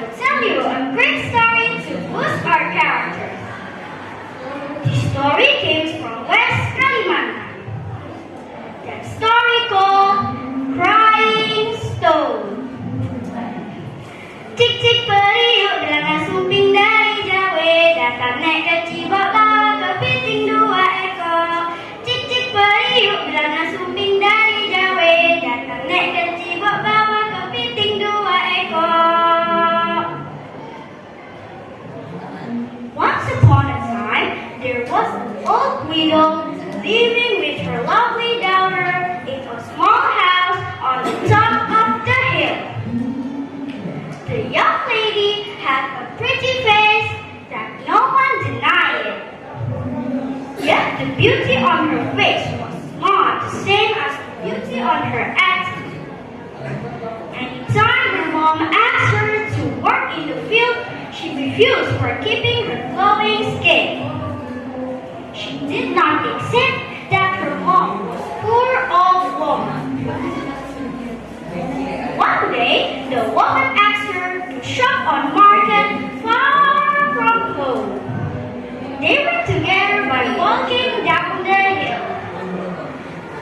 will tell you a great story to boost our characters. The story came living with her lovely daughter in a small house on the top of the hill. The young lady had a pretty face that no one denied. Yet the beauty on her face was not the same as the beauty on her attitude. Anytime her mom asked her to work in the field, she refused for keeping her glowing skin. She did not accept that her mom was poor old woman. One day, the woman asked her to shop on market far from home. They went together by walking down the hill.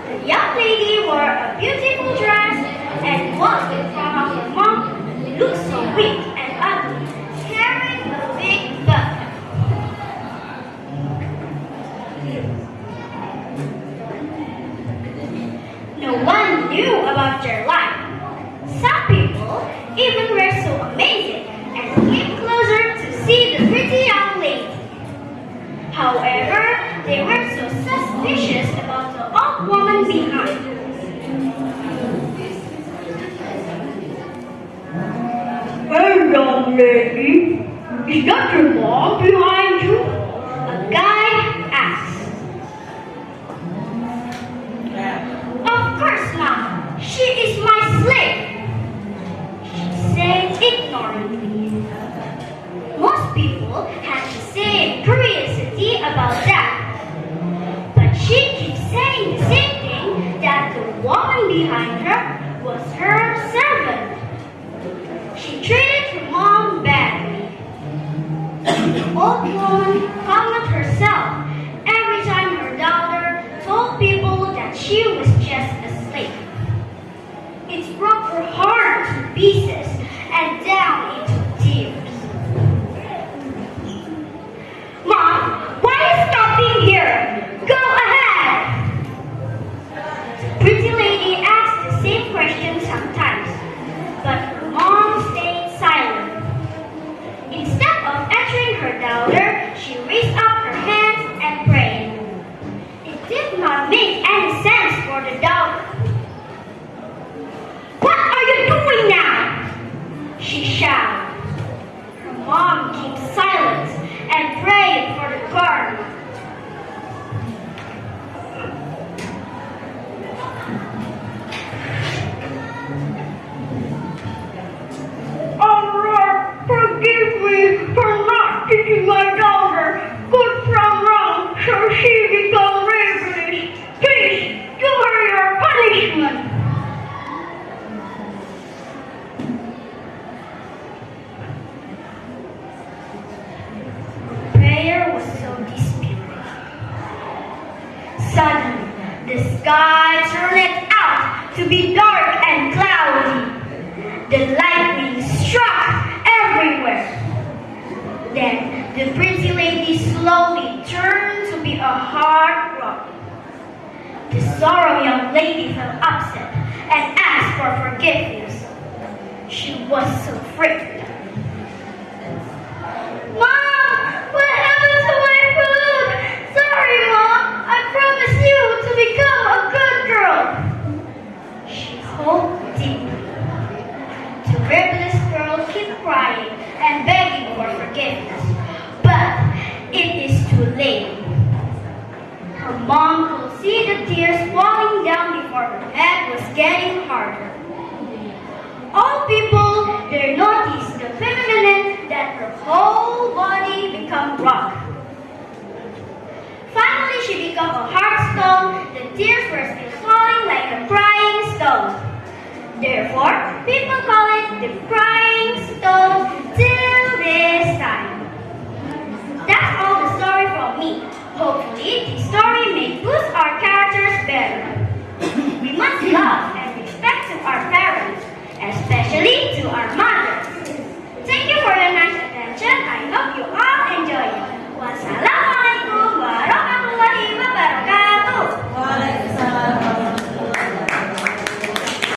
The young lady wore a beautiful dress and walked of her mom, looked so weak knew about their life. Some people even were so amazing and came closer to see the pretty young lady. However, they were so suspicious about the old woman behind. Hey, young lady, is that your mom behind you? People have the same curiosity about that. But she keeps saying the same thing that the woman behind her was her servant. She treated her mom badly. The old woman found herself every time her daughter told people that she was just Suddenly, the sky turned out to be dark and cloudy. The lightning struck everywhere. Then the pretty lady slowly turned to be a hard rock. The sorrow young lady felt upset and asked for forgiveness. She was so frightened. Mom, what happened to my food? Sorry, Mom. I promise you to become a good girl. She hoped deeply. The rebellious girl kept crying and begging for forgiveness, but late. Her mom could see the tears falling down before her head was getting harder. All people there noticed the phenomenon that her whole body become rock. Finally, she became a hard stone. The tears were still falling like a crying stone. Therefore, people call it the crying eat, start